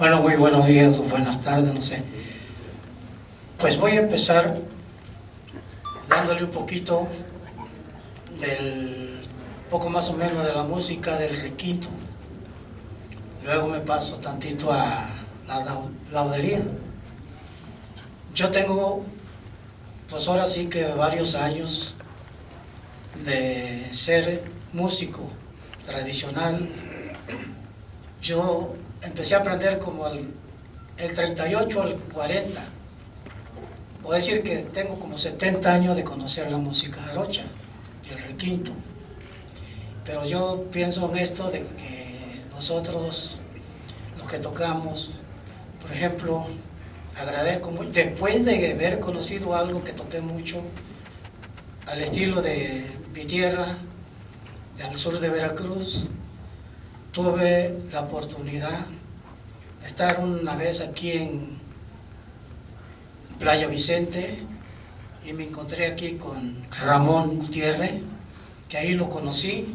Bueno, muy buenos días o buenas tardes, no sé. Pues voy a empezar dándole un poquito del, poco más o menos de la música del requinto. Luego me paso tantito a la laudería. Yo tengo, pues ahora sí que varios años de ser músico tradicional. Yo empecé a aprender como el, el 38 al 40. Puedo decir que tengo como 70 años de conocer la música jarocha el requinto. Pero yo pienso en esto de que nosotros, los que tocamos, por ejemplo, agradezco mucho, después de haber conocido algo que toqué mucho, al estilo de mi tierra, al sur de Veracruz, tuve la oportunidad estar una vez aquí en Playa Vicente y me encontré aquí con Ramón Gutiérrez, que ahí lo conocí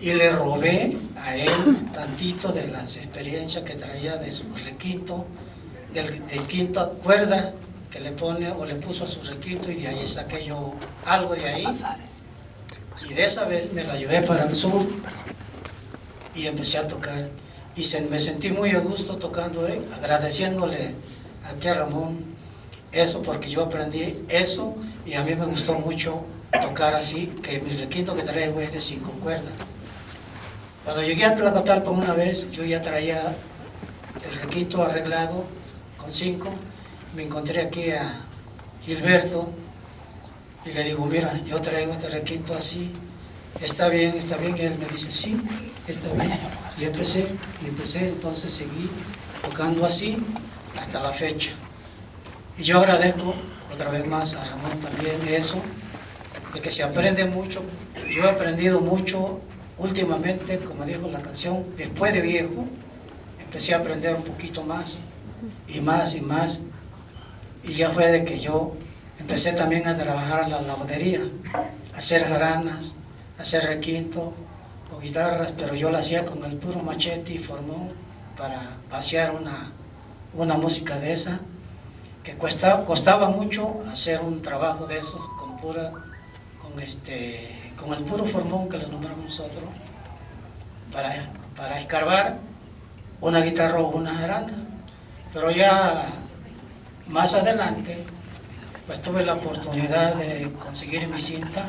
y le robé a él tantito de las experiencias que traía de su requinto, del, del quinta cuerda que le pone o le puso a su requinto y de ahí saqué yo algo de ahí y de esa vez me la llevé para el sur y empecé a tocar. Y me sentí muy a gusto tocando, eh, agradeciéndole aquí a Ramón eso, porque yo aprendí eso y a mí me gustó mucho tocar así, que mi requinto que traigo es de cinco cuerdas. Cuando llegué a Tlacotalpa una vez, yo ya traía el requinto arreglado con cinco, me encontré aquí a Gilberto, y le digo, mira, yo traigo este requinto así, está bien, está bien, y él me dice, sí, está bien. Y empecé, y empecé, entonces seguí tocando así hasta la fecha. Y yo agradezco otra vez más a Ramón también eso, de que se aprende mucho. Yo he aprendido mucho últimamente, como dijo la canción, después de viejo, empecé a aprender un poquito más, y más, y más. Y ya fue de que yo Empecé también a trabajar en la lavadería, a hacer jaranas, a hacer requinto o guitarras, pero yo lo hacía con el puro machete y formón para vaciar una, una música de esa, que cuesta, costaba mucho hacer un trabajo de esos con, pura, con, este, con el puro formón que le nombramos nosotros, para, para escarbar una guitarra o una jarana. Pero ya más adelante pues tuve la oportunidad de conseguir mi cinta,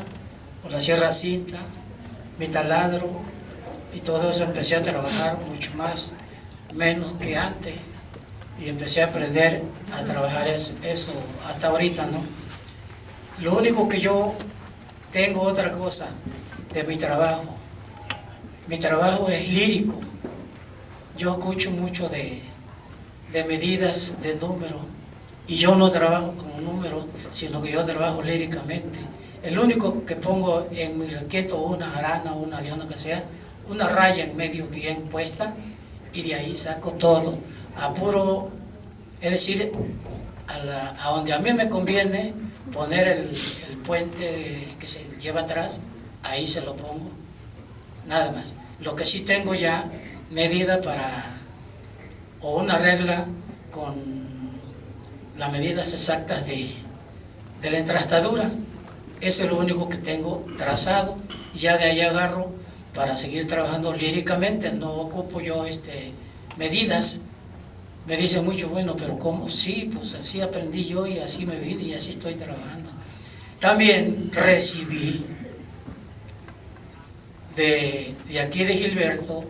por la sierra cinta, mi taladro, y todo eso empecé a trabajar mucho más, menos que antes, y empecé a aprender a trabajar eso, hasta ahorita, ¿no? Lo único que yo tengo otra cosa de mi trabajo, mi trabajo es lírico, yo escucho mucho de, de medidas, de números, y yo no trabajo con un número, sino que yo trabajo líricamente. El único que pongo en mi requeto una arana o una leona que sea, una raya en medio bien puesta y de ahí saco todo. A puro, es decir, a, donde a mí me conviene poner el, puente que se lleva atrás, ahí se lo pongo. Nada más. Lo que sí tengo ya medida para, o una regla con las medidas exactas de, la entrastadura. Ese es lo único que tengo trazado. Ya de ahí agarro para seguir trabajando líricamente. No ocupo yo este, medidas. Me dicen mucho, bueno, pero ¿cómo? Sí, pues así aprendí yo y así me vine y así estoy trabajando. También recibí de, de aquí de Gilberto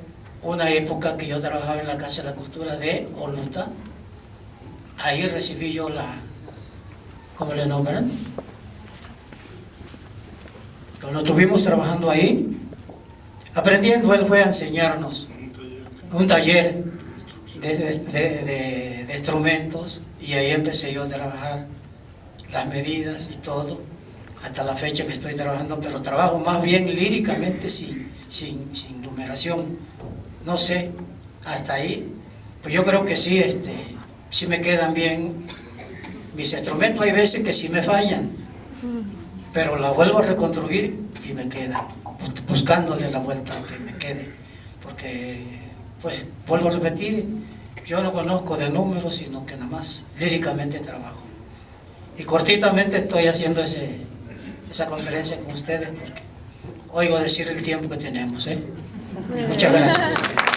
una época que yo trabajaba en la Casa de la Cultura de Oluta, ahí recibí yo la, ¿cómo le nombran? Cuando estuvimos trabajando ahí, aprendiendo, él fue a enseñarnos un taller de, instrumentos y ahí empecé yo a trabajar las medidas y todo, hasta la fecha que estoy trabajando, pero trabajo más bien líricamente sin, sin, sin numeración, no sé, hasta ahí, pues yo creo que sí, este, si me quedan bien mis instrumentos, hay veces que sí me fallan, pero la vuelvo a reconstruir y me quedan, buscándole la vuelta que me quede, porque, pues, vuelvo a repetir, yo no conozco de números, sino que nada más líricamente trabajo. Y cortitamente estoy haciendo ese, esa conferencia con ustedes porque oigo decir el tiempo que tenemos. ¿eh? muchas gracias.